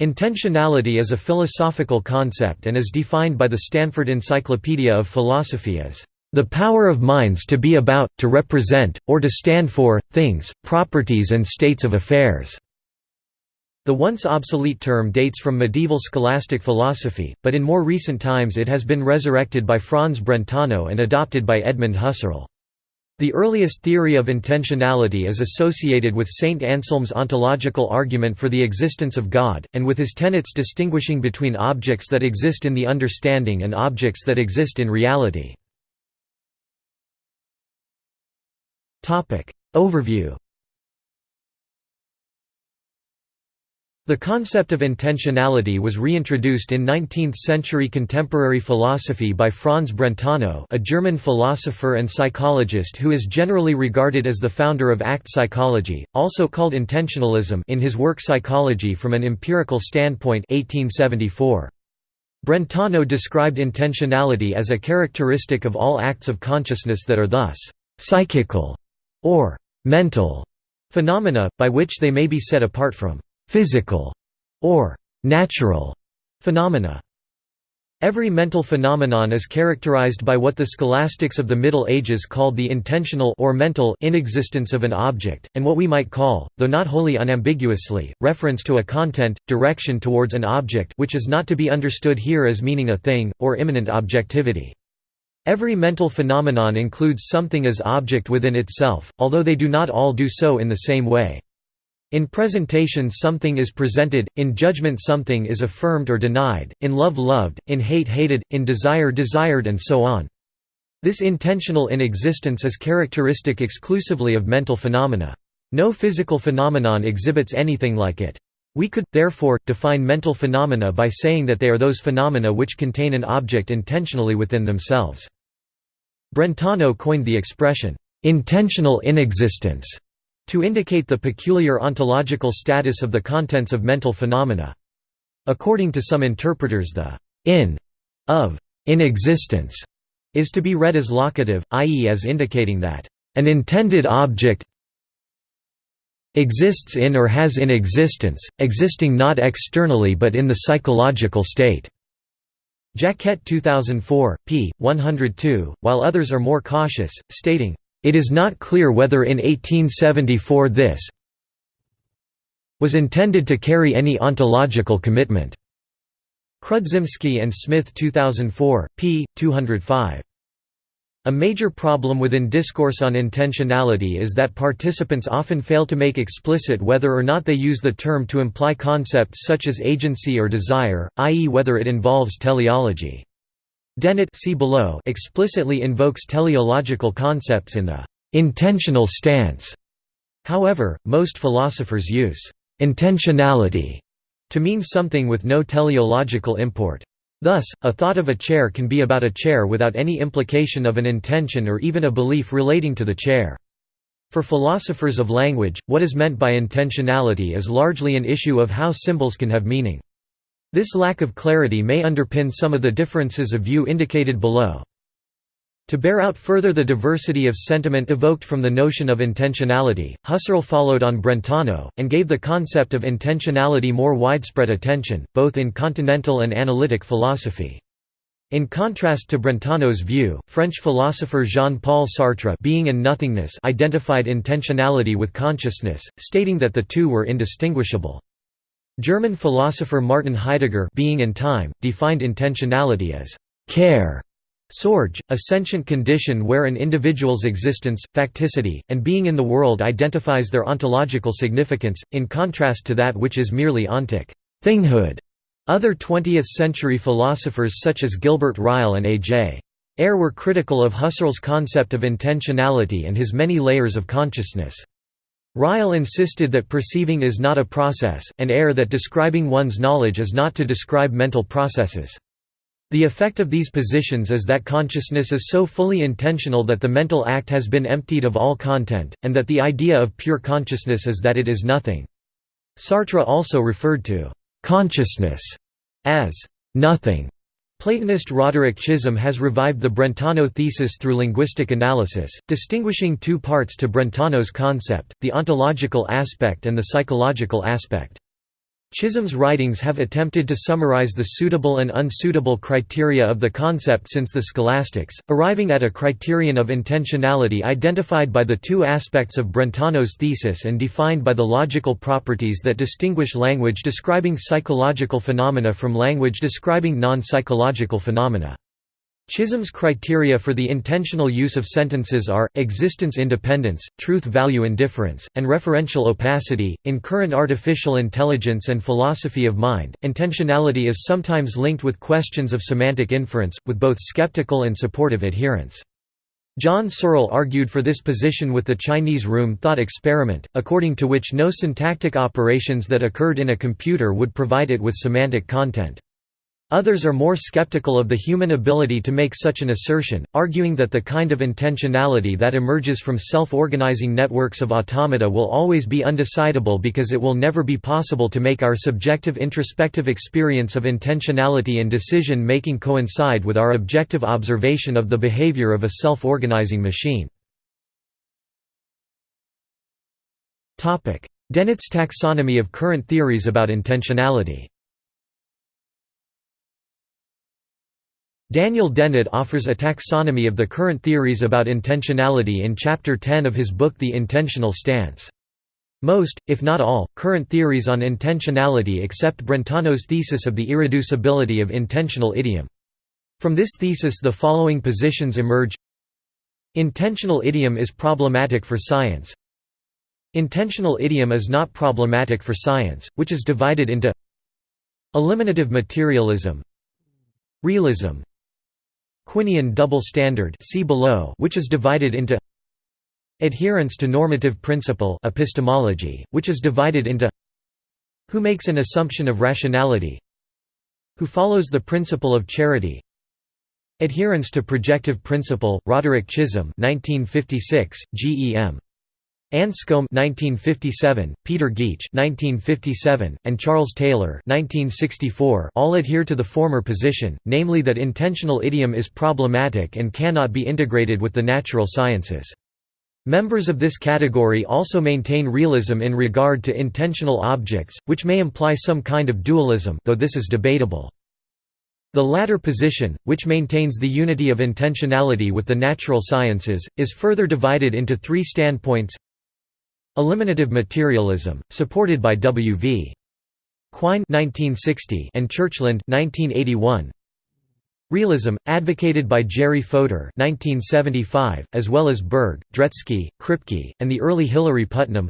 Intentionality is a philosophical concept and is defined by the Stanford Encyclopedia of Philosophy as the power of minds to be about, to represent, or to stand for, things, properties and states of affairs." The once obsolete term dates from medieval scholastic philosophy, but in more recent times it has been resurrected by Franz Brentano and adopted by Edmund Husserl. The earliest theory of intentionality is associated with Saint Anselm's ontological argument for the existence of God, and with his tenets distinguishing between objects that exist in the understanding and objects that exist in reality. Overview The concept of intentionality was reintroduced in 19th-century contemporary philosophy by Franz Brentano a German philosopher and psychologist who is generally regarded as the founder of act psychology, also called intentionalism in his work Psychology from an Empirical Standpoint 1874. Brentano described intentionality as a characteristic of all acts of consciousness that are thus «psychical» or «mental» phenomena, by which they may be set apart from physical or natural phenomena. Every mental phenomenon is characterized by what the scholastics of the Middle Ages called the intentional or mental inexistence of an object, and what we might call, though not wholly unambiguously, reference to a content, direction towards an object which is not to be understood here as meaning a thing, or immanent objectivity. Every mental phenomenon includes something as object within itself, although they do not all do so in the same way. In presentation something is presented, in judgment something is affirmed or denied, in love loved, in hate hated, in desire desired and so on. This intentional inexistence is characteristic exclusively of mental phenomena. No physical phenomenon exhibits anything like it. We could, therefore, define mental phenomena by saying that they are those phenomena which contain an object intentionally within themselves. Brentano coined the expression, "...intentional inexistence", to indicate the peculiar ontological status of the contents of mental phenomena. According to some interpreters the in of in existence is to be read as locative, i.e. as indicating that an intended object exists in or has in existence, existing not externally but in the psychological state. Jacquette 2004, p. 102, while others are more cautious, stating, it is not clear whether in 1874 this was intended to carry any ontological commitment. Chrudzimski and Smith 2004, p. 205. A major problem within discourse on intentionality is that participants often fail to make explicit whether or not they use the term to imply concepts such as agency or desire, i.e. whether it involves teleology. Dennett see below explicitly invokes teleological concepts in the intentional stance. However, most philosophers use intentionality to mean something with no teleological import. Thus, a thought of a chair can be about a chair without any implication of an intention or even a belief relating to the chair. For philosophers of language, what is meant by intentionality is largely an issue of how symbols can have meaning. This lack of clarity may underpin some of the differences of view indicated below. To bear out further the diversity of sentiment evoked from the notion of intentionality, Husserl followed on Brentano, and gave the concept of intentionality more widespread attention, both in continental and analytic philosophy. In contrast to Brentano's view, French philosopher Jean-Paul Sartre Being and Nothingness identified intentionality with consciousness, stating that the two were indistinguishable. German philosopher Martin Heidegger Being and Time, defined intentionality as care Sorge, a sentient condition where an individual's existence, facticity, and being in the world identifies their ontological significance, in contrast to that which is merely ontic thinghood. Other 20th-century philosophers such as Gilbert Ryle and A.J. Ayer were critical of Husserl's concept of intentionality and his many layers of consciousness. Ryle insisted that perceiving is not a process, and Ayer that describing one's knowledge is not to describe mental processes. The effect of these positions is that consciousness is so fully intentional that the mental act has been emptied of all content, and that the idea of pure consciousness is that it is nothing. Sartre also referred to «consciousness» as «nothing», Platonist Roderick Chisholm has revived the Brentano thesis through linguistic analysis, distinguishing two parts to Brentano's concept, the ontological aspect and the psychological aspect. Chisholm's writings have attempted to summarize the suitable and unsuitable criteria of the concept since the scholastics, arriving at a criterion of intentionality identified by the two aspects of Brentano's thesis and defined by the logical properties that distinguish language describing psychological phenomena from language describing non-psychological phenomena. Chisholm's criteria for the intentional use of sentences are existence independence, truth value indifference, and referential opacity. In current artificial intelligence and philosophy of mind, intentionality is sometimes linked with questions of semantic inference, with both skeptical and supportive adherents. John Searle argued for this position with the Chinese room thought experiment, according to which no syntactic operations that occurred in a computer would provide it with semantic content. Others are more skeptical of the human ability to make such an assertion, arguing that the kind of intentionality that emerges from self-organizing networks of automata will always be undecidable because it will never be possible to make our subjective introspective experience of intentionality and decision-making coincide with our objective observation of the behavior of a self-organizing machine. Dennett's taxonomy of current theories about intentionality Daniel Dennett offers a taxonomy of the current theories about intentionality in Chapter 10 of his book The Intentional Stance. Most, if not all, current theories on intentionality accept Brentano's thesis of the irreducibility of intentional idiom. From this thesis the following positions emerge Intentional idiom is problematic for science Intentional idiom is not problematic for science, which is divided into Eliminative materialism Realism Quinian double standard see below which is divided into Adherence to normative principle epistemology, which is divided into Who makes an assumption of rationality Who follows the principle of charity Adherence to projective principle, Roderick Chisholm 1956, GEM Anscombe 1957, Peter Geach 1957, and Charles Taylor 1964 all adhere to the former position, namely that intentional idiom is problematic and cannot be integrated with the natural sciences. Members of this category also maintain realism in regard to intentional objects, which may imply some kind of dualism though this is debatable. The latter position, which maintains the unity of intentionality with the natural sciences, is further divided into three standpoints Eliminative materialism, supported by W. V. Quine (1960) and Churchland (1981). Realism, advocated by Jerry Fodor (1975), as well as Burge, Dretske, Kripke, and the early Hilary Putnam.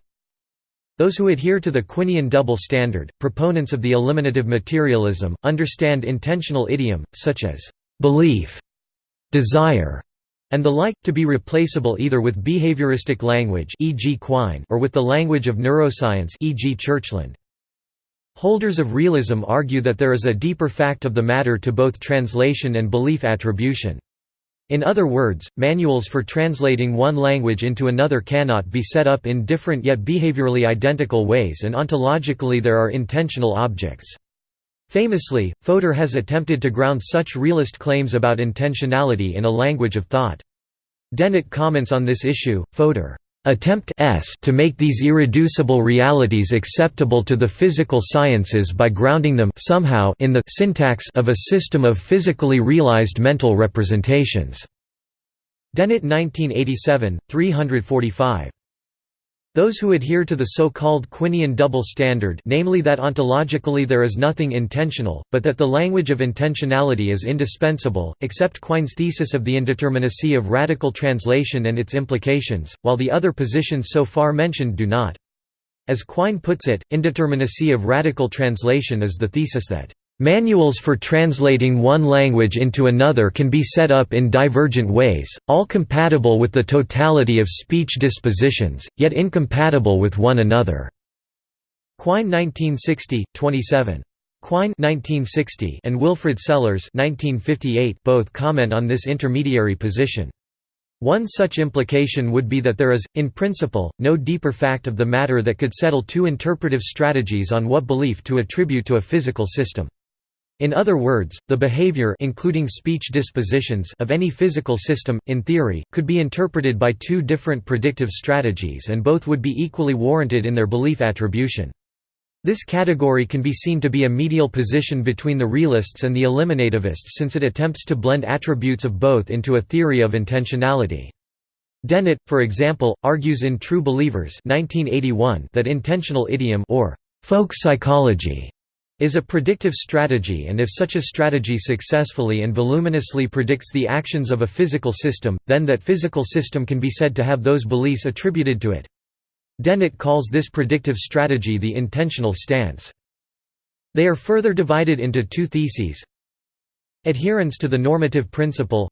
Those who adhere to the Quinian double standard, proponents of the eliminative materialism, understand intentional idiom, such as belief, desire, and the like, to be replaceable either with behavioristic language e.g. Quine or with the language of neuroscience e.g. Churchland. Holders of realism argue that there is a deeper fact of the matter to both translation and belief attribution. In other words, manuals for translating one language into another cannot be set up in different yet behaviorally identical ways and ontologically there are intentional objects. Famously, Fodor has attempted to ground such realist claims about intentionality in a language of thought. Dennett comments on this issue, Fodor attempt s to make these irreducible realities acceptable to the physical sciences by grounding them somehow in the syntax of a system of physically realized mental representations." Dennett 1987, 345. Those who adhere to the so-called Quinian double standard namely that ontologically there is nothing intentional, but that the language of intentionality is indispensable, accept Quine's thesis of the indeterminacy of radical translation and its implications, while the other positions so far mentioned do not. As Quine puts it, indeterminacy of radical translation is the thesis that Manuals for translating one language into another can be set up in divergent ways, all compatible with the totality of speech dispositions, yet incompatible with one another." Quine 1960, 27. Quine 1960 and Wilfred Sellars 1958 both comment on this intermediary position. One such implication would be that there is, in principle, no deeper fact of the matter that could settle two interpretive strategies on what belief to attribute to a physical system. In other words, the behavior including speech dispositions of any physical system, in theory, could be interpreted by two different predictive strategies and both would be equally warranted in their belief attribution. This category can be seen to be a medial position between the realists and the eliminativists since it attempts to blend attributes of both into a theory of intentionality. Dennett, for example, argues in True Believers 1981 that intentional idiom or folk psychology is a predictive strategy and if such a strategy successfully and voluminously predicts the actions of a physical system, then that physical system can be said to have those beliefs attributed to it. Dennett calls this predictive strategy the intentional stance. They are further divided into two theses Adherence to the normative principle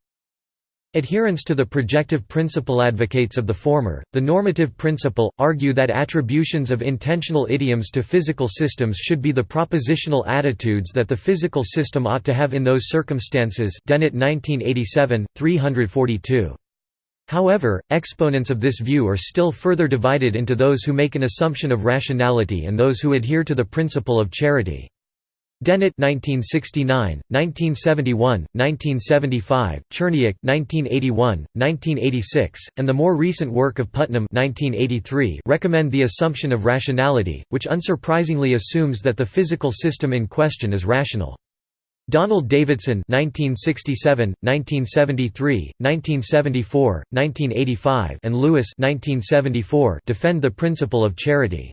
Adherence to the projective principle advocates of the former, the normative principle, argue that attributions of intentional idioms to physical systems should be the propositional attitudes that the physical system ought to have in those circumstances Dennett 1987, 342. However, exponents of this view are still further divided into those who make an assumption of rationality and those who adhere to the principle of charity. Dennett 1969, 1971, 1975, Cherniak 1981, 1986, and the more recent work of Putnam 1983 recommend the assumption of rationality, which unsurprisingly assumes that the physical system in question is rational. Donald Davidson 1967, 1973, 1974, 1985 and Lewis 1974 defend the principle of charity.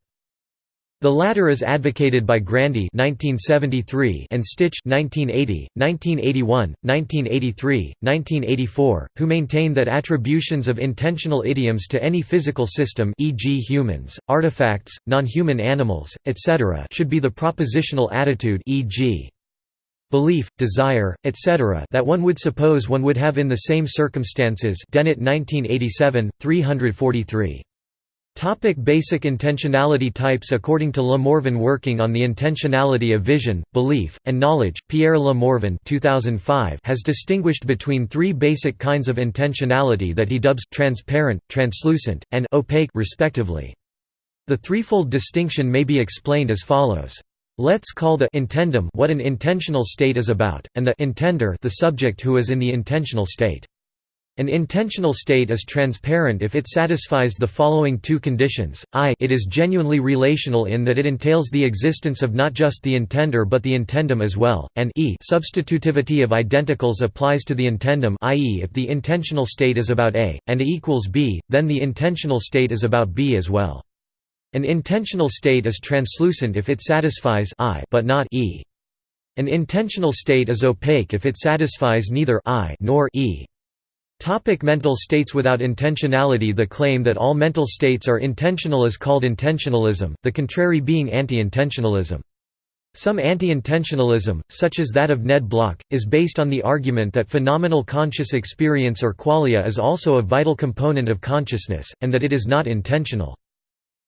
The latter is advocated by Grandy 1973 and Stich 1980, 1981, 1983, 1984, who maintain that attributions of intentional idioms to any physical system e.g. humans, artifacts, non-human animals, etc. should be the propositional attitude e.g belief, desire, etc. that one would suppose one would have in the same circumstances Dennett 1987, 343. Topic basic intentionality types According to Le Morvan working on the intentionality of vision, belief, and knowledge, Pierre Le Morvan 2005 has distinguished between three basic kinds of intentionality that he dubs transparent, translucent, and opaque respectively. The threefold distinction may be explained as follows. Let's call the intendum what an intentional state is about, and the intender the subject who is in the intentional state. An intentional state is transparent if it satisfies the following two conditions, i it is genuinely relational in that it entails the existence of not just the intender but the intendum as well, and e substitutivity of identicals applies to the intendum i.e. if the intentional state is about A, and A equals B, then the intentional state is about B as well. An intentional state is translucent if it satisfies I but not E. An intentional state is opaque if it satisfies neither I nor E. Topic mental states Without intentionality The claim that all mental states are intentional is called intentionalism, the contrary being anti-intentionalism. Some anti-intentionalism, such as that of Ned Block, is based on the argument that phenomenal conscious experience or qualia is also a vital component of consciousness, and that it is not intentional.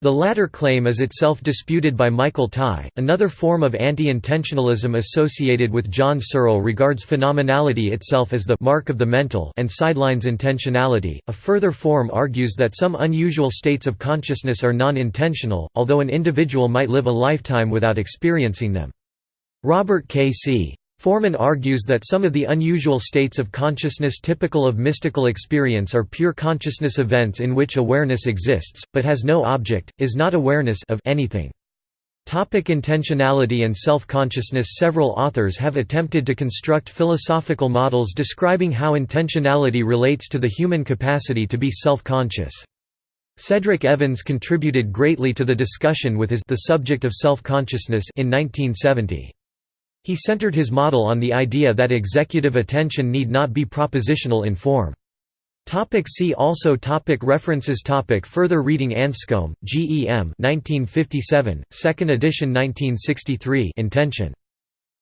The latter claim is itself disputed by Michael Tye. Another form of anti-intentionalism associated with John Searle regards phenomenality itself as the mark of the mental and sidelines intentionality. A further form argues that some unusual states of consciousness are non-intentional, although an individual might live a lifetime without experiencing them. Robert K. C. Forman argues that some of the unusual states of consciousness typical of mystical experience are pure consciousness events in which awareness exists, but has no object, is not awareness of anything. Topic intentionality and self-consciousness Several authors have attempted to construct philosophical models describing how intentionality relates to the human capacity to be self-conscious. Cedric Evans contributed greatly to the discussion with his The Subject of Self-Consciousness in 1970. He centered his model on the idea that executive attention need not be propositional in form. Topic see also topic References topic Further reading Anscombe, G. E. M. 1957, 2nd edition 1963 Intention.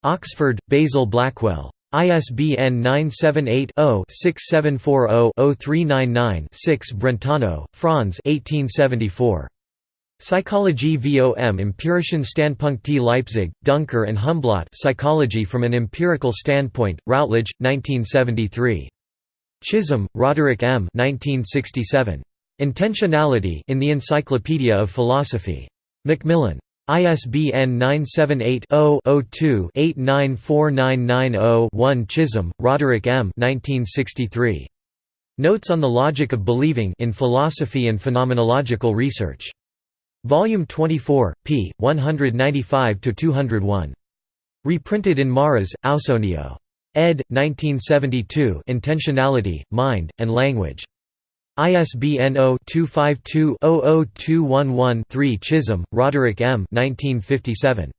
Oxford, Basil Blackwell. ISBN 978-0-6740-0399-6 Brentano, Franz 1874. Psychologie vom empirischen Standpunkt Leipzig, Duncker and Humblot Psychology from an Empirical Standpoint, Routledge, 1973. Chisholm, Roderick M. 1967. Intentionality in the Encyclopedia of Philosophy. Macmillan. ISBN 978 0 2 894990 Chisholm, Roderick M. 1963. Notes on the Logic of Believing in Philosophy and Phenomenological Research. Volume 24, p. 195–201. Reprinted in Marras, Ausonio. ed. 1972 Intentionality, Mind, and Language. ISBN 0-252-00211-3 Chisholm, Roderick M. 1957.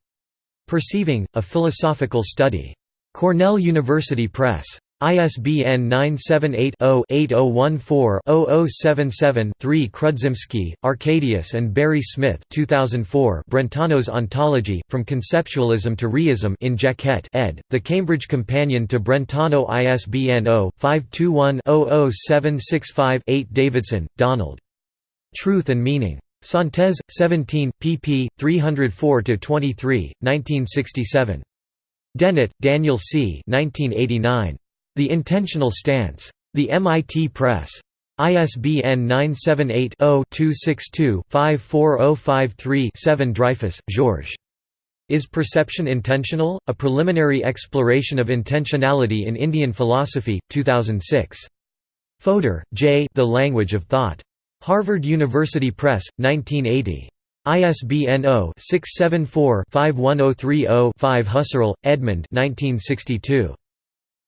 Perceiving, A Philosophical Study. Cornell University Press. ISBN 978-0-8014-0077-3 Chrudzimski, Arkadiusz and Barry Smith 2004 Brentano's Ontology, From Conceptualism to Reism in Jacquette ed., The Cambridge Companion to Brentano ISBN 0-521-00765-8 Davidson, Donald. Truth and Meaning. Synthese, 17, pp. 304–23, 1967. Dennett, Daniel C. 1989. The Intentional Stance. The MIT Press. ISBN 978-0-262-54053-7 Dreyfus, Georges. Is Perception Intentional? A Preliminary Exploration of Intentionality in Indian Philosophy, 2006. Fodor, J. The Language of Thought. Harvard University Press, 1980. ISBN 0-674-51030-5 Husserl, Edmund 1962.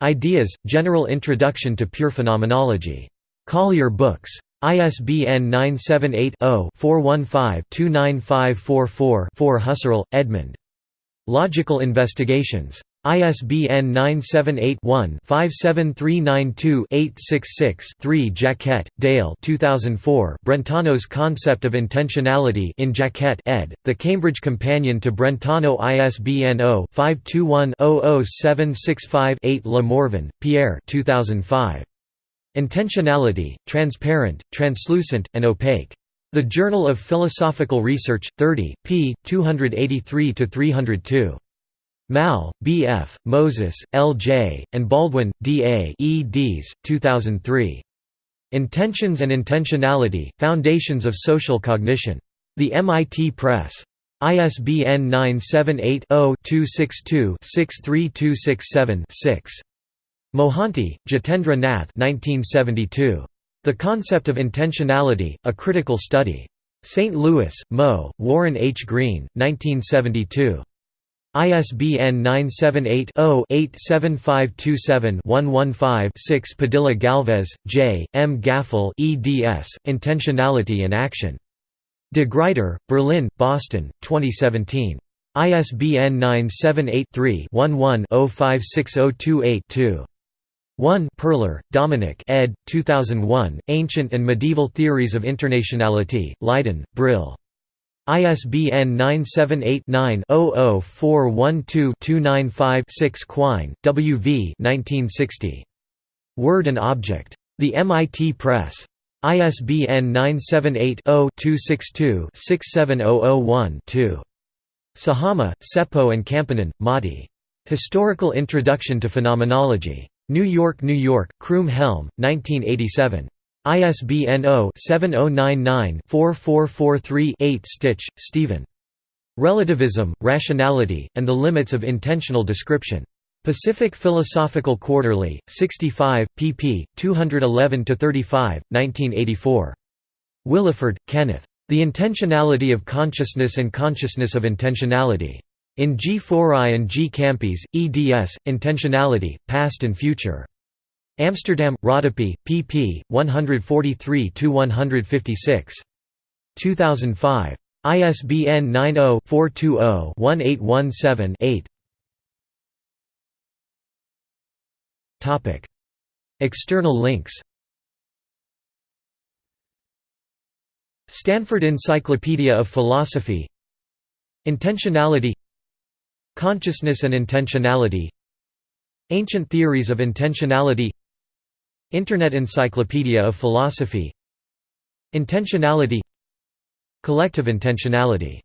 Ideas, General Introduction to Pure Phenomenology. Collier Books. ISBN 978-0-415-29544-4 Husserl, Edmund. Logical Investigations. ISBN 978-1-57392-866-3 Jacquette, Dale 2004 Brentano's Concept of Intentionality in Jacquette ed., The Cambridge Companion to Brentano ISBN 0-521-00765-8 Le Morvan, Pierre 2005. Intentionality, Transparent, Translucent, and Opaque. The Journal of Philosophical Research, 30, p. 283–302. Malle, B. F., Moses, L. J., and Baldwin, D. A. eds. 2003. Intentions and Intentionality, Foundations of Social Cognition. The MIT Press. ISBN 978-0-262-63267-6. Mohanty, Jitendra Nath 1972. The Concept of Intentionality, A Critical Study. St. Louis, Mo., Warren H. Green, 1972. ISBN 978-0-87527-115-6 Padilla Galvez, J., M. Gaffal eds, Intentionality and Action. De Gruyter, Berlin, Boston, 2017. ISBN 978 3 11 056028 2. 1 Perler, Dominic ed. 2001, Ancient and Medieval Theories of Intentionality, Leiden, Brill. ISBN 978-9-00412295-6 Quine, W. V. 1960. Word and Object. The MIT Press. ISBN 978-0-262-67001-2. Sajama, Seppo and Kamppinen, Matti. Historical Introduction to Phenomenology. New York, New York, Croom Helm, 1987. ISBN 0-7099-4443-8 Stich, Stephen. Relativism, Rationality, and the Limits of Intentional Description. Pacific Philosophical Quarterly, 65, pp. 211–35, 1984. Williford, Kenneth. The Intentionality of Consciousness and Consciousness of Intentionality. In G. Forrai and G. Kampis, eds, Intentionality, Past and Future. Amsterdam, Rodopi, pp. 143–156. 2005. ISBN 90-420-1817-8 External links Stanford Encyclopedia of Philosophy Intentionality Consciousness and intentionality Ancient theories of intentionality Internet Encyclopedia of Philosophy. Intentionality. Collective intentionality